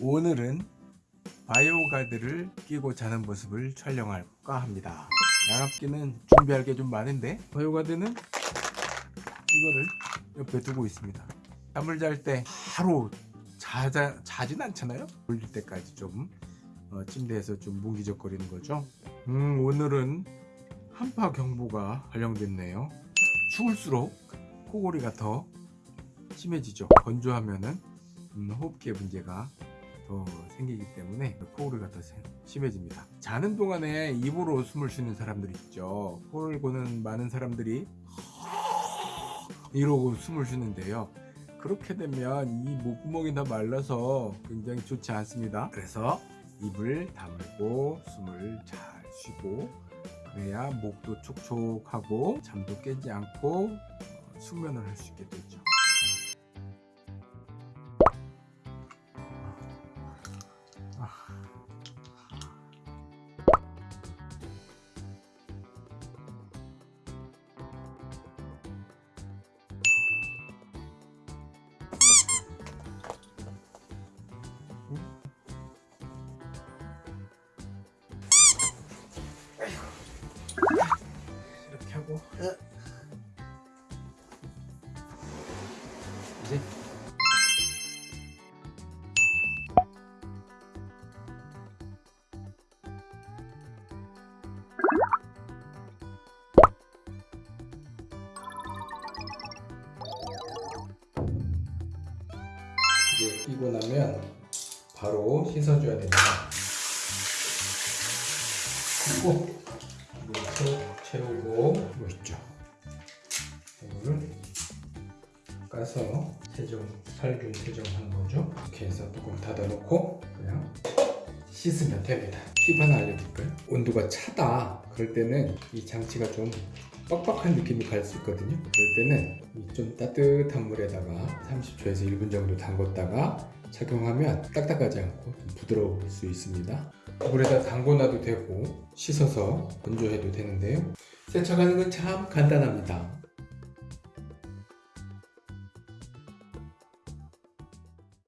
오늘은 바이오가드를 끼고 자는 모습을 촬영할까 합니다. 양압기는 준비할 게 좀 많은데 바이오가드는 이거를 옆에 두고 있습니다. 잠을 잘 때 바로 자자, 자진 않잖아요? 졸릴 때까지 좀 어, 침대에서 좀 뭉기적거리는 거죠. 음 오늘은 한파 경보가 발령됐네요. 추울수록 코골이가 더 심해지죠. 건조하면은 음, 호흡기에 문제가 더 생기기 때문에 코골이가 더 세- 심해집니다. 자는 동안에 입으로 숨을 쉬는 사람들 있죠. 코를 고는 많은 사람들이 이러고 숨을 쉬는데요. 그렇게 되면 이 목구멍이 다 말라서 굉장히 좋지 않습니다. 그래서 입을 다물고 숨을 잘 쉬고 그래야 목도 촉촉하고 잠도 깨지 않고 어, 숙면을 할 수 있게 되죠 이렇게 하고 이제 이제 끼고 나면 바로 씻어줘야 됩니다. 씻고 물 채우- 채우고 까서 세정 살균 세정하는 거죠. 이렇게 해서 뚜껑 닫아놓고 그냥 씻으면 됩니다. 팁 하나 알려드릴까요? 온도가 차다 그럴 때는 이 장치가 좀 빡빡한 느낌이 갈 수 있거든요. 그럴 때는 이좀 따뜻한 물에다가 30초에서 1분 정도 담궜다가 착용하면 딱딱하지 않고 좀 부드러울 수 있습니다. 물에다 담궈놔도 되고 씻어서 건조해도 되는데요. 세척하는 건 참 간단합니다.